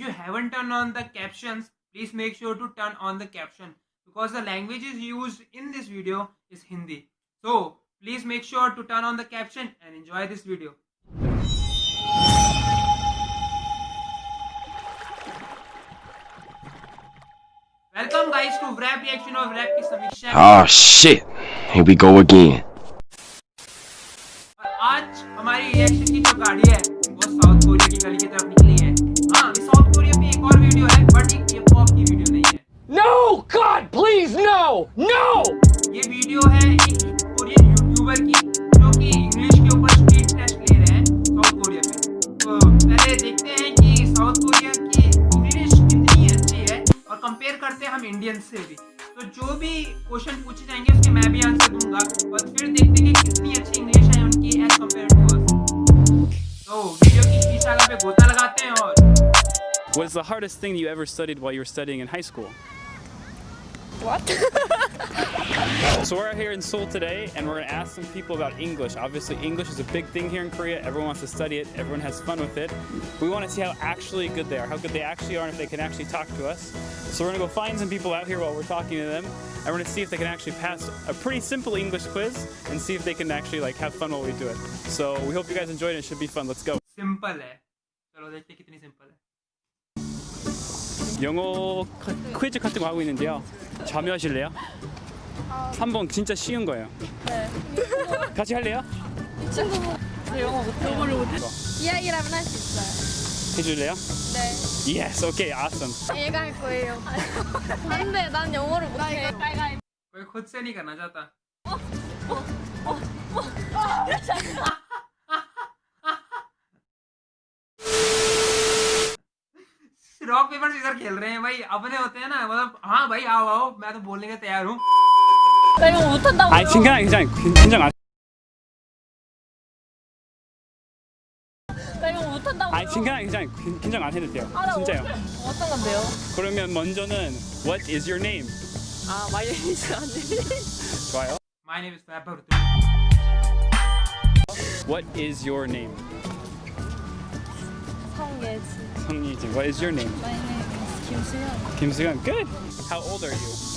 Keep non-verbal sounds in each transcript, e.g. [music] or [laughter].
you haven't turned on the captions, please make sure to turn on the caption because the language is used in this video is Hindi. So please make sure to turn on the caption and enjoy this video. Welcome guys to rap reaction of rap ki. Oh ah, shit. Here we go again. हम Indian से भी तो जो भी question पूछे जाएँगे उसके मैं भी आंसर दूँगा और फिर देखते हैं कि कितनी अच्छी इंग्लिश है उनकी एज कंपेयर टू अस तो वीडियो की शीर्षक पे गोता लगाते हैं और What is the hardest thing you ever studied while you were studying in high school? What? [laughs] So we're out here in Seoul today and we're going to ask some people about English. Obviously, English is a big thing here in Korea. Everyone wants to study it, everyone has fun with it. We want to see how actually good they are, how good they actually are, and if they can actually talk to us. So we're going to go find some people out here while we're talking to them and we're going to see if they can actually pass a pretty simple English quiz and see if they can actually like have fun while we do it. So we hope you guys enjoyed it. It should be fun. Let's go. Simple है चलो देखते हैं कितनी simple है 영어 카- 퀴즈 같은 거 하고 있는데요. 참여하실래요? 한 번 진짜 쉬운 거예요. 네. 같이 할래요? 친구 저 영어 못해요. 영어를 못해. 이야기라면 할 수 있어요. 해줄래요? 네. Yes, okay, awesome. 얘가 할 거예요. 안돼, 난 영어를 못해. कोई खुद से नहीं करना चाहता रॉक पेपर सीजर खेल रहे हैं भाई अपने होते हैं ना मतलब हाँ भाई आओ आओ मैं तो बोलने के तैयार हूँ 나 영어 못한다고. 아니 긴장 긴장 긴장 안. 나 영어 못한다고. 아니 긴장 긴장 긴장 안 해도 돼요. 아, 나 진짜요. 어떤 건데요? 그러면 먼저는 What is your name? 아, 마이너스 안 돼. 좋아요. My name is Vaibhav What is your name? 성예지. 성리진. What is your name? My name is 김수현. 김수현. Good. How old are you?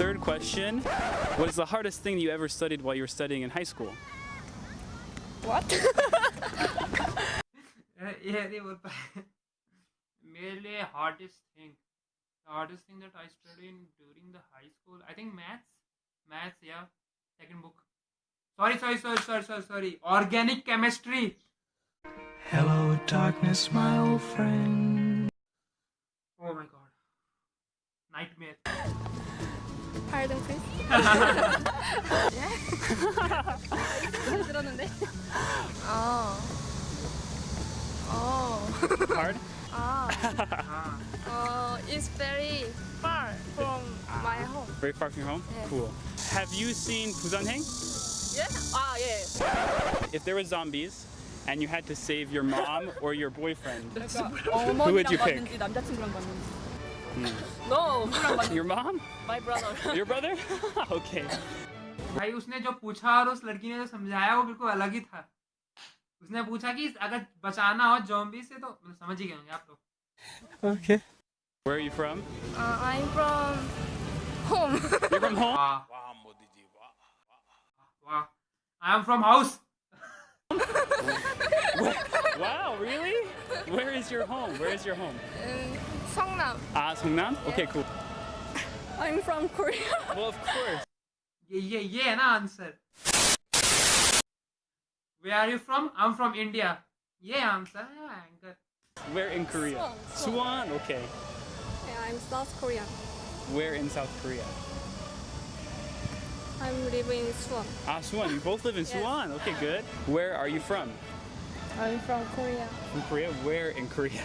Third question, what is the hardest thing you ever studied while you were studying in high school? What? yeah, they were merely hardest thing. The hardest thing that I studied during the high school, I think maths. Maths, yeah. Second book. Sorry, sorry, sorry, sorry, sorry, sorry. Organic chemistry. Hello, darkness, my old friend. Oh my god. Nightmare higher Chris? yeah? Oh. Oh. Hard? Ah. Oh, it's very far from my ah. home. Very far from your home? Yeah. Cool. Have you seen Busanheng? Yeah. Ah, yeah. If there were zombies and you had to save your mom or your boyfriend, who would you pick? No, [laughs] your mom? My brother. [laughs] Your brother? [laughs] okay. भाई उसने जो पूछा और उस लड़की ने जो समझाया वो बिल्कुल अलग ही था। उसने पूछा कि अगर बचाना हो जॉम्बी से तो मतलब समझ ही गए होंगे आप लोग। Okay where are you from I am from home you from home वाह वाह मोदी जी वाह वाह I am from house Wow, really? [laughs] Where is your home? Where is your home? Uh, in Seongnam. Ah, Seongnam? Yeah. Okay, cool. [laughs] I'm from Korea. [laughs] well, of course. Yeah, yeah, yeah, na answer. Where are you from? I'm from India. Yeah, answer. Yeah. Where in Korea? Suwon. Okay. Yeah, I'm South Korea. Where in South Korea? I'm living in Suwon. Ah, Suwon. You both live in yes. Suwon. Okay, good. Where are you from? I'm from Korea. From Korea. Where in Korea?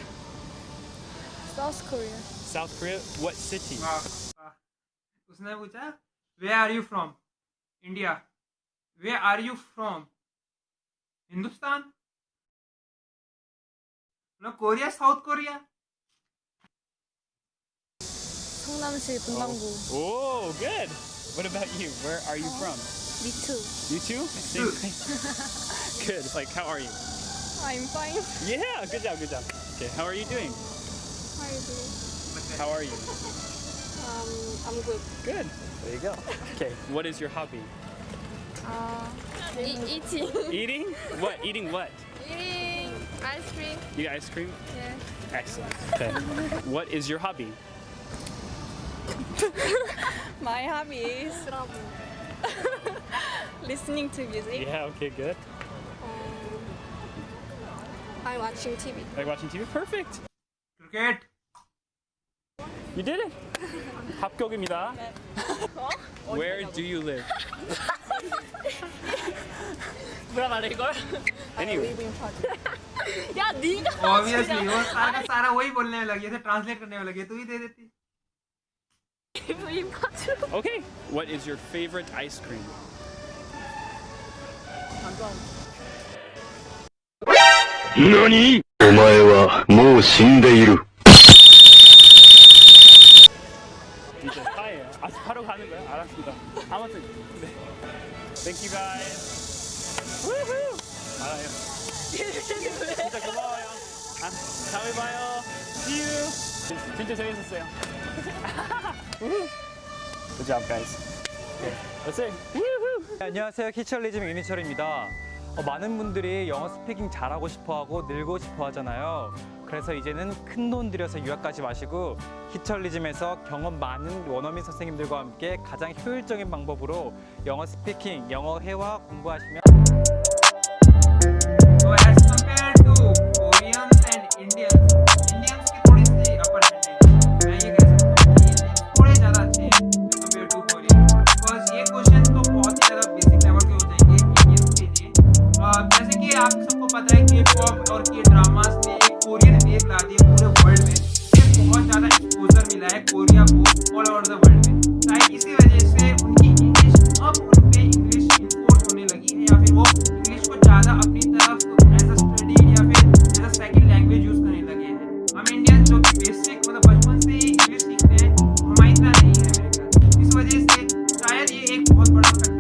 South Korea. South Korea? What city? वाह वाह उसने पूछा वे are you from India way are you from Hindustan no Korea south Korea 성남시 분당구. Oh, good. What about you? Where are you from? Me too. You too? Same place. good. Like, how are you? I'm fine. Yeah, good job, good job. Okay, how are you doing? How are you doing? How are you? Um, I'm good. Good. There you go. Okay, what is your hobby? Uh, e- eating. Eating? [laughs] What? Eating what? eating ice cream. You eat ice cream? Yeah. Excellent. Okay. [laughs] what is your hobby? [laughs] My hobby is listening to music. Yeah, okay, good. Um, I'm watching TV. Like watching TV? Perfect. Cricket You did it. [laughs] 합격입니다. Where do you live? [laughs] 뭐라 말해 이걸? Anyway. [laughs] 야 네가 obviously वो सारा का सारा वही बोलने में लगी थे translate करने में लगी तू ही दे देती Okay. What is your favorite ice cream? 何お前はもう死んでいる。 이제 파예요. 아, 바로 가는 거야? 알았습니다. 아무튼 네. Thank you guys. Woohoo! 알아요. 진짜 고마워요. 아, 다음에 봐요. See you. 진짜 재밌었어요. Woohoo! Good job, guys. Okay, that's it. Woohoo! 네, 안녕하세요. 히철리즘 윤희철입니다. 어, 많은 분들이 영어 스피킹 잘하고 싶어하고 늘고 싶어 하잖아요. 그래서 이제는 큰 돈 들여서 유학 가지 마시고 히철리즘에서 경험 많은 원어민 선생님들과 함께 가장 효율적인 방법으로 영어 스피킹, 영어 회화 공부하시면 एक बहुत बड़ा